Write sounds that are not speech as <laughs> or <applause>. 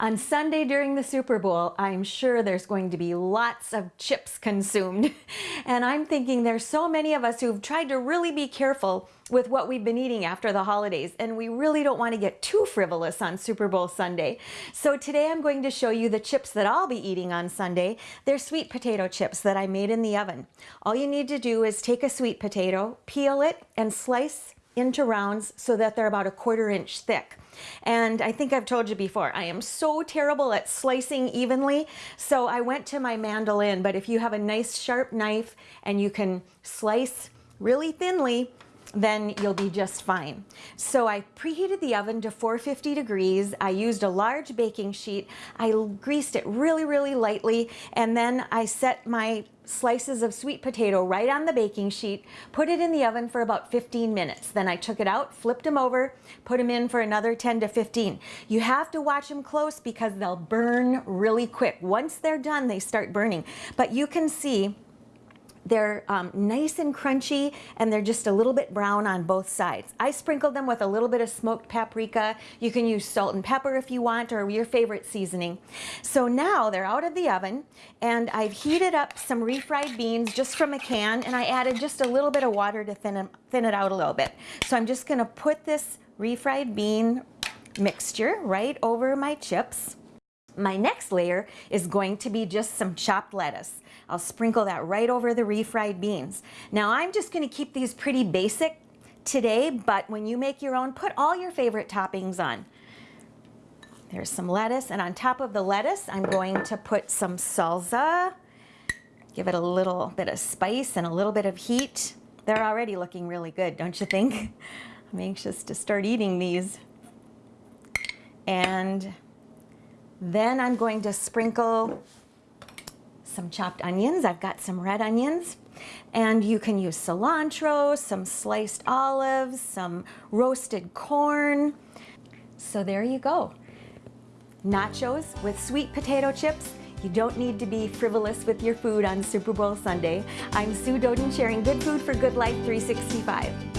On Sunday during the Super Bowl, I'm sure there's going to be lots of chips consumed. <laughs> And I'm thinking there's so many of us who've tried to really be careful with what we've been eating after the holidays and we really don't want to get too frivolous on Super Bowl Sunday. So today I'm going to show you the chips that I'll be eating on Sunday. They're sweet potato chips that I made in the oven. All you need to do is take a sweet potato, peel it and slice into rounds so that they're about a quarter inch thick. And I think I've told you before, I am so terrible at slicing evenly. So I went to my mandolin, but if you have a nice sharp knife and you can slice really thinly, then you'll be just fine. So I preheated the oven to 450 degrees. I used a large baking sheet. I greased it really, really lightly. And then I set my slices of sweet potato right on the baking sheet, put it in the oven for about 15 minutes. Then I took it out, flipped them over, put them in for another 10 to 15. You have to watch them close because they'll burn really quick. Once they're done, they start burning. But you can see they're um, nice and crunchy and they're just a little bit brown on both sides. I sprinkled them with a little bit of smoked paprika. You can use salt and pepper if you want or your favorite seasoning. So now they're out of the oven and I've heated up some refried beans just from a can and I added just a little bit of water to thin, thin it out a little bit. So I'm just gonna put this refried bean mixture right over my chips. My next layer is going to be just some chopped lettuce. I'll sprinkle that right over the refried beans. Now I'm just gonna keep these pretty basic today, but when you make your own, put all your favorite toppings on. There's some lettuce, and on top of the lettuce, I'm going to put some salsa, give it a little bit of spice and a little bit of heat. They're already looking really good, don't you think? <laughs> I'm anxious to start eating these. And then I'm going to sprinkle some chopped onions. I've got some red onions. And you can use cilantro, some sliced olives, some roasted corn. So there you go. Nachos with sweet potato chips. You don't need to be frivolous with your food on Super Bowl Sunday. I'm Sue Doden sharing Good Food for Good Life 365.